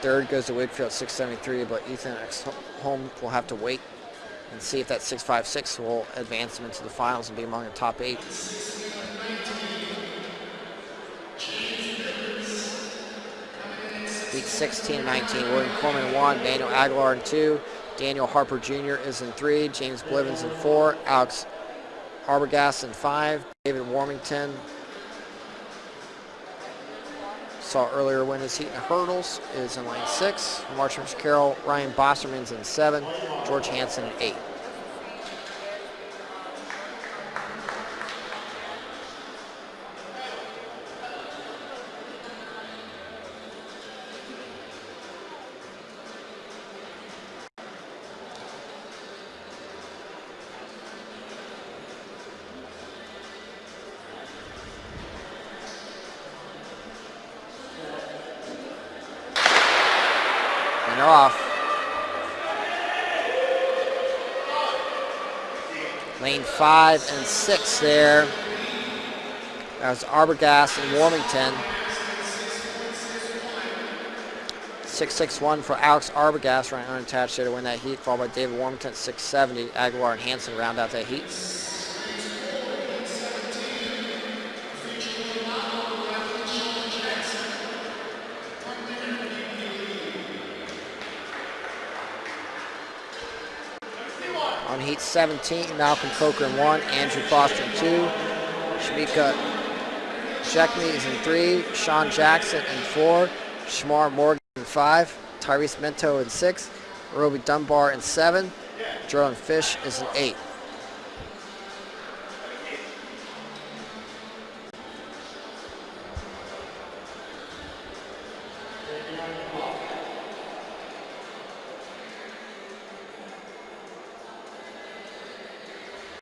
Third goes to Wakefield 673, but Ethan X Home will have to wait and see if that 656 will advance him into the finals and be among the top eight. Beat 16 19. William Corman in one, Daniel Aguilar in two, Daniel Harper Jr. is in three, James Blivens in four, Alex Arbogast in five, David Warmington saw earlier win his heat in hurdles is in lane six. Marshall Carroll, Ryan Bosserman's in seven, George Hansen in eight. Off. Lane five and six there. That was Arbogast and Warmington. 661 for Alex Arbogast, running unattached there to win that heat, followed by David Warmington 670. Aguilar and Hansen round out that heat. On heat 17, Malcolm Coker in one, Andrew Foster in two, Shamika Shekmi is in three, Sean Jackson in four, Shamar Morgan in five, Tyrese Mento in six, Roby Dunbar in seven, Jordan Fish is in eight.